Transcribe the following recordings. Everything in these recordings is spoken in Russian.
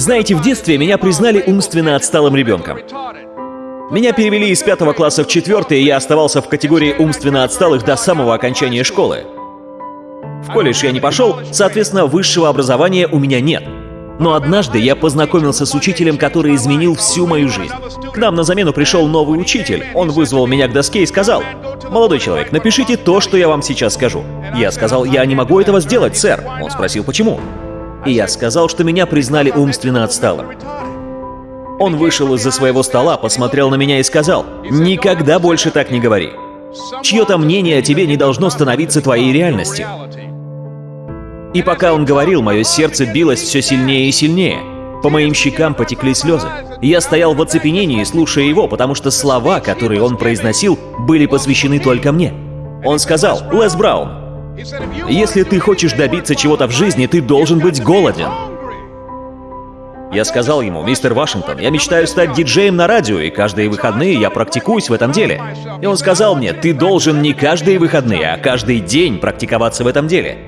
Знаете, в детстве меня признали умственно отсталым ребенком. Меня перевели из пятого класса в четвертый, и я оставался в категории умственно отсталых до самого окончания школы. В колледж я не пошел, соответственно, высшего образования у меня нет. Но однажды я познакомился с учителем, который изменил всю мою жизнь. К нам на замену пришел новый учитель. Он вызвал меня к доске и сказал, «Молодой человек, напишите то, что я вам сейчас скажу». Я сказал, «Я не могу этого сделать, сэр». Он спросил, «Почему?» И я сказал, что меня признали умственно отсталым. Он вышел из-за своего стола, посмотрел на меня и сказал, «Никогда больше так не говори. Чье-то мнение о тебе не должно становиться твоей реальностью». И пока он говорил, мое сердце билось все сильнее и сильнее. По моим щекам потекли слезы. Я стоял в оцепенении, слушая его, потому что слова, которые он произносил, были посвящены только мне. Он сказал, «Лес Браун, если ты хочешь добиться чего-то в жизни, ты должен быть голоден». Я сказал ему, «Мистер Вашингтон, я мечтаю стать диджеем на радио, и каждые выходные я практикуюсь в этом деле». И он сказал мне, «Ты должен не каждые выходные, а каждый день практиковаться в этом деле».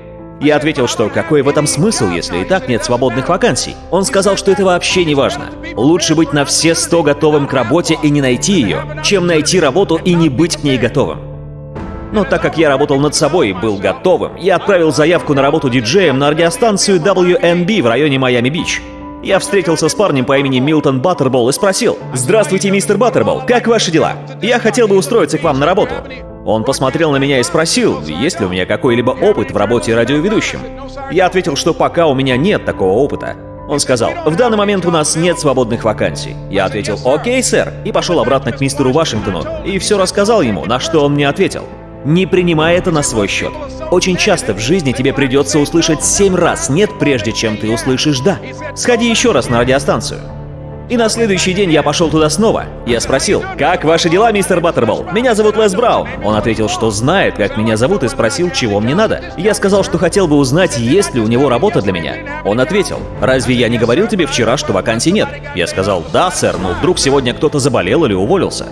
Я ответил, что какой в этом смысл, если и так нет свободных вакансий. Он сказал, что это вообще не важно. Лучше быть на все сто готовым к работе и не найти ее, чем найти работу и не быть к ней готовым. Но так как я работал над собой и был готовым, я отправил заявку на работу диджеем на радиостанцию WNB в районе Майами-Бич. Я встретился с парнем по имени Милтон Баттербол и спросил, «Здравствуйте, мистер Баттербол, как ваши дела? Я хотел бы устроиться к вам на работу». Он посмотрел на меня и спросил, есть ли у меня какой-либо опыт в работе радиоведущим. Я ответил, что пока у меня нет такого опыта. Он сказал, в данный момент у нас нет свободных вакансий. Я ответил, окей, сэр, и пошел обратно к мистеру Вашингтону, и все рассказал ему, на что он мне ответил. Не принимай это на свой счет. Очень часто в жизни тебе придется услышать семь раз «нет», прежде чем ты услышишь «да». Сходи еще раз на радиостанцию. И на следующий день я пошел туда снова. Я спросил, «Как ваши дела, мистер Баттербол? Меня зовут Лес Браун». Он ответил, что знает, как меня зовут, и спросил, чего мне надо. Я сказал, что хотел бы узнать, есть ли у него работа для меня. Он ответил, «Разве я не говорил тебе вчера, что вакансий нет?» Я сказал, «Да, сэр, но вдруг сегодня кто-то заболел или уволился».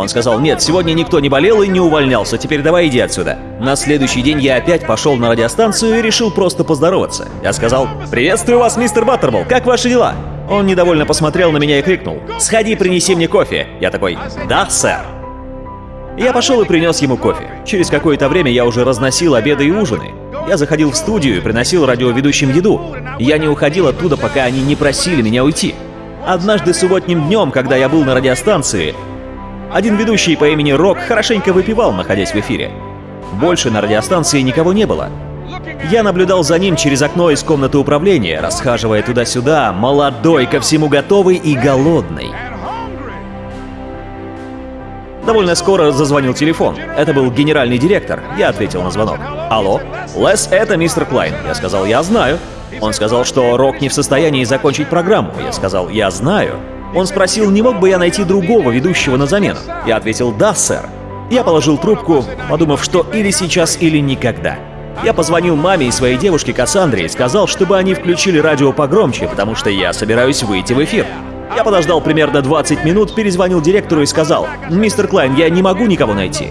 Он сказал, нет, сегодня никто не болел и не увольнялся, теперь давай иди отсюда. На следующий день я опять пошел на радиостанцию и решил просто поздороваться. Я сказал, приветствую вас, мистер Баттербол, как ваши дела? Он недовольно посмотрел на меня и крикнул, сходи, принеси мне кофе. Я такой, да, сэр. Я пошел и принес ему кофе. Через какое-то время я уже разносил обеды и ужины. Я заходил в студию и приносил радиоведущим еду. Я не уходил оттуда, пока они не просили меня уйти. Однажды субботним днем, когда я был на радиостанции, один ведущий по имени Рок хорошенько выпивал, находясь в эфире. Больше на радиостанции никого не было. Я наблюдал за ним через окно из комнаты управления, расхаживая туда-сюда, молодой, ко всему готовый и голодный. Довольно скоро зазвонил телефон. Это был генеральный директор. Я ответил на звонок. «Алло? Лес, это мистер Клайн». Я сказал, «Я знаю». Он сказал, что Рок не в состоянии закончить программу. Я сказал, «Я знаю». Он спросил, не мог бы я найти другого ведущего на замену. Я ответил «Да, сэр». Я положил трубку, подумав, что или сейчас, или никогда. Я позвонил маме и своей девушке Кассандре и сказал, чтобы они включили радио погромче, потому что я собираюсь выйти в эфир. Я подождал примерно 20 минут, перезвонил директору и сказал, «Мистер Клайн, я не могу никого найти».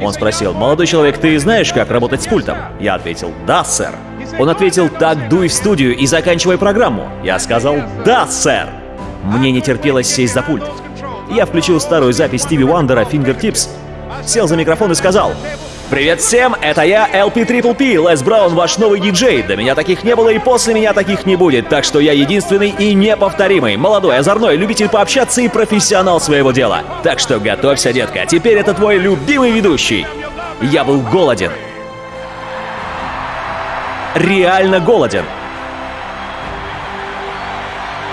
Он спросил, «Молодой человек, ты знаешь, как работать с пультом?» Я ответил, «Да, сэр». Он ответил, «Так дуй в студию и заканчивай программу». Я сказал, «Да, сэр». Мне не терпелось сесть за пульт. Я включил старую запись Стиви Уандера «Fingertips», сел за микрофон и сказал «Привет всем, это я, LP Triple P, Лес Браун, ваш новый диджей. До меня таких не было и после меня таких не будет, так что я единственный и неповторимый, молодой, озорной, любитель пообщаться и профессионал своего дела. Так что готовься, детка, теперь это твой любимый ведущий. Я был голоден. Реально голоден.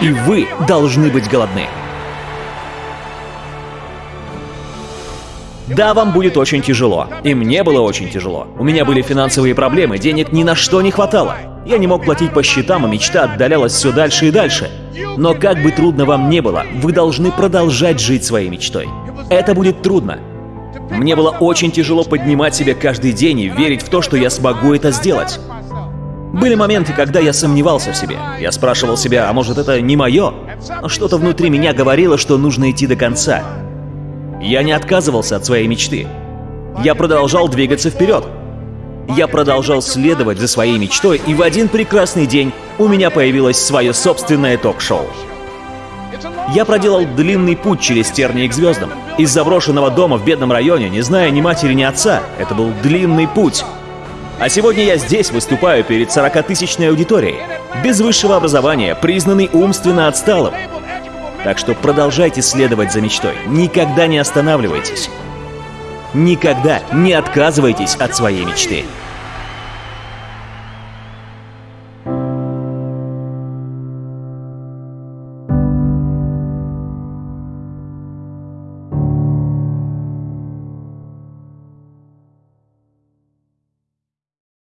И вы должны быть голодны. Да, вам будет очень тяжело. И мне было очень тяжело. У меня были финансовые проблемы, денег ни на что не хватало. Я не мог платить по счетам, а мечта отдалялась все дальше и дальше. Но как бы трудно вам не было, вы должны продолжать жить своей мечтой. Это будет трудно. Мне было очень тяжело поднимать себя каждый день и верить в то, что я смогу это сделать. Были моменты, когда я сомневался в себе. Я спрашивал себя, а может это не мое? Но что-то внутри меня говорило, что нужно идти до конца. Я не отказывался от своей мечты. Я продолжал двигаться вперед. Я продолжал следовать за своей мечтой, и в один прекрасный день у меня появилось свое собственное ток-шоу. Я проделал длинный путь через тернии к звездам. Из заброшенного дома в бедном районе, не зная ни матери, ни отца. Это был длинный путь. А сегодня я здесь выступаю перед 40-тысячной аудиторией. Без высшего образования, признанный умственно отсталым. Так что продолжайте следовать за мечтой. Никогда не останавливайтесь. Никогда не отказывайтесь от своей мечты.